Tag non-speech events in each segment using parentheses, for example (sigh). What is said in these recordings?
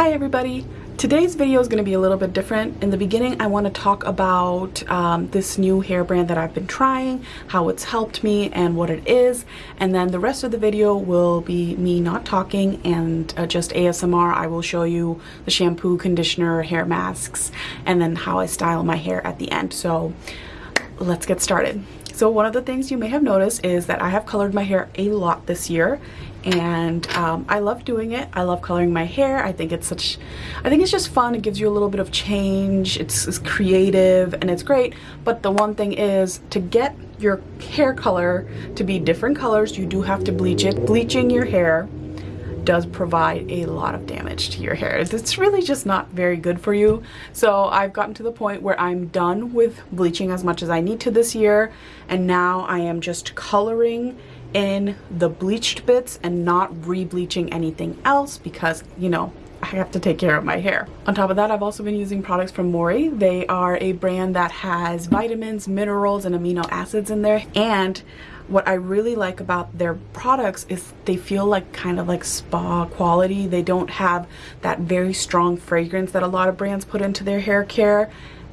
Hi everybody! Today's video is going to be a little bit different. In the beginning I want to talk about um, this new hair brand that I've been trying, how it's helped me and what it is and then the rest of the video will be me not talking and uh, just ASMR. I will show you the shampoo, conditioner, hair masks and then how I style my hair at the end. So let's get started. So one of the things you may have noticed is that I have colored my hair a lot this year and um, I love doing it. I love coloring my hair. I think it's such, I think it's just fun. It gives you a little bit of change. It's, it's creative and it's great. But the one thing is to get your hair color to be different colors, you do have to bleach it. Bleaching your hair does provide a lot of damage to your hair. It's really just not very good for you. So I've gotten to the point where I'm done with bleaching as much as I need to this year. And now I am just coloring in the bleached bits and not re-bleaching anything else because, you know, I have to take care of my hair. On top of that, I've also been using products from Mori. They are a brand that has vitamins, minerals, and amino acids in there. And what I really like about their products is they feel like kind of like spa quality. They don't have that very strong fragrance that a lot of brands put into their hair care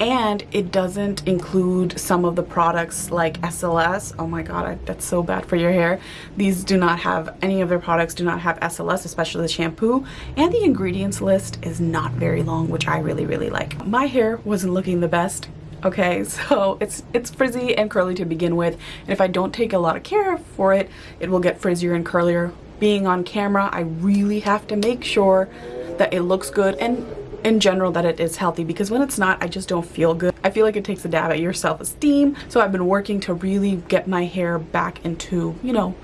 and it doesn't include some of the products like SLS. Oh my god, I, that's so bad for your hair. These do not have, any of their products do not have SLS, especially the shampoo. And the ingredients list is not very long, which I really, really like. My hair wasn't looking the best okay (laughs) so it's it's frizzy and curly to begin with and if I don't take a lot of care for it it will get frizzier and curlier being on camera I really have to make sure that it looks good and in general that it is healthy because when it's not I just don't feel good. I feel like it takes a dab at your self-esteem so I've been working to really get my hair back into you know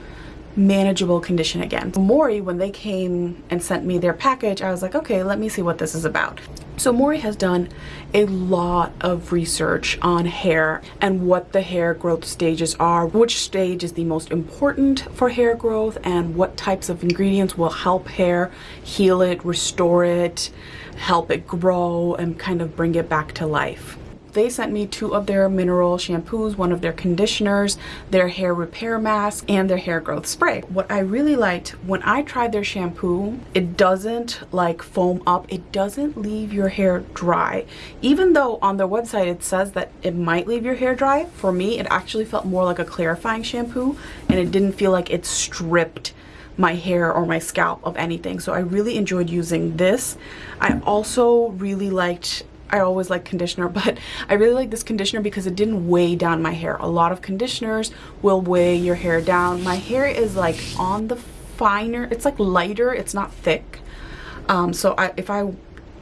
manageable condition again. Mori, when they came and sent me their package, I was like, okay, let me see what this is about. So Mori has done a lot of research on hair and what the hair growth stages are, which stage is the most important for hair growth and what types of ingredients will help hair heal it, restore it, help it grow and kind of bring it back to life they sent me two of their mineral shampoos, one of their conditioners, their hair repair mask, and their hair growth spray. What I really liked when I tried their shampoo, it doesn't like foam up. It doesn't leave your hair dry. Even though on their website it says that it might leave your hair dry, for me it actually felt more like a clarifying shampoo and it didn't feel like it stripped my hair or my scalp of anything so I really enjoyed using this I also really liked I always like conditioner (laughs) but I really like this conditioner because it didn't weigh down my hair. A lot of conditioners will weigh your hair down. My hair is like on the finer it's like lighter it's not thick. Um, so I, if I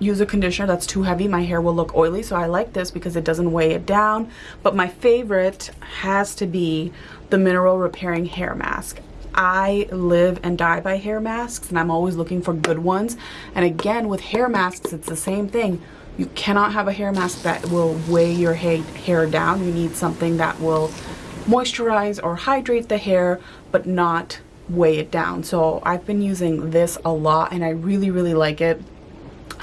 use a conditioner that's too heavy my hair will look oily. So I like this because it doesn't weigh it down. But my favorite has to be the mineral repairing hair mask. I live and die by hair masks and I'm always looking for good ones. And again, with hair masks, it's the same thing. You cannot have a hair mask that will weigh your hair down. You need something that will moisturize or hydrate the hair, but not weigh it down. So I've been using this a lot and I really, really like it.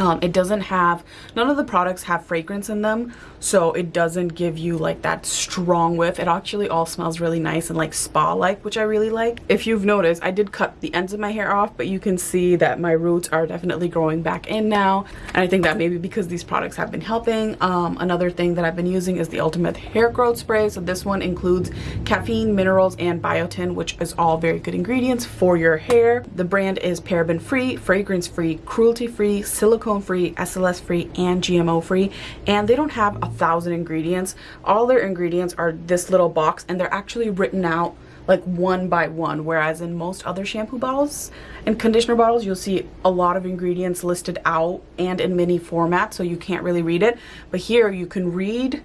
Um, it doesn't have, none of the products have fragrance in them, so it doesn't give you like that strong whiff. It actually all smells really nice and like spa-like, which I really like. If you've noticed, I did cut the ends of my hair off, but you can see that my roots are definitely growing back in now. And I think that maybe because these products have been helping. Um, another thing that I've been using is the Ultimate Hair Growth Spray. So this one includes caffeine, minerals, and biotin, which is all very good ingredients for your hair. The brand is paraben-free, fragrance-free, cruelty-free, silicone free, SLS free, and GMO free. And they don't have a thousand ingredients. All their ingredients are this little box and they're actually written out like one by one whereas in most other shampoo bottles and conditioner bottles you'll see a lot of ingredients listed out and in mini format so you can't really read it but here you can read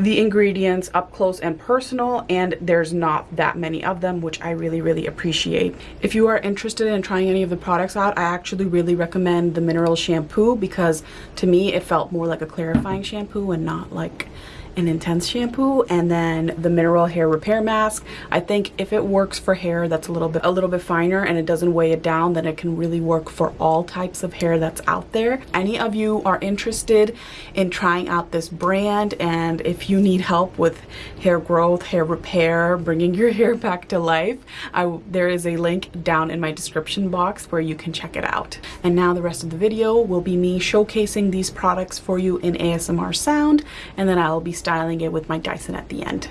the ingredients up close and personal and there's not that many of them which I really really appreciate. If you are interested in trying any of the products out I actually really recommend the mineral shampoo because to me it felt more like a clarifying shampoo and not like an intense shampoo and then the mineral hair repair mask. I think if it works for hair that's a little bit a little bit finer and it doesn't weigh it down, then it can really work for all types of hair that's out there. Any of you are interested in trying out this brand and if you need help with hair growth, hair repair, bringing your (laughs) hair back to life, I, there is a link down in my description box where you can check it out. And now the rest of the video will be me showcasing these products for you in ASMR sound and then I'll be styling it with my Dyson at the end.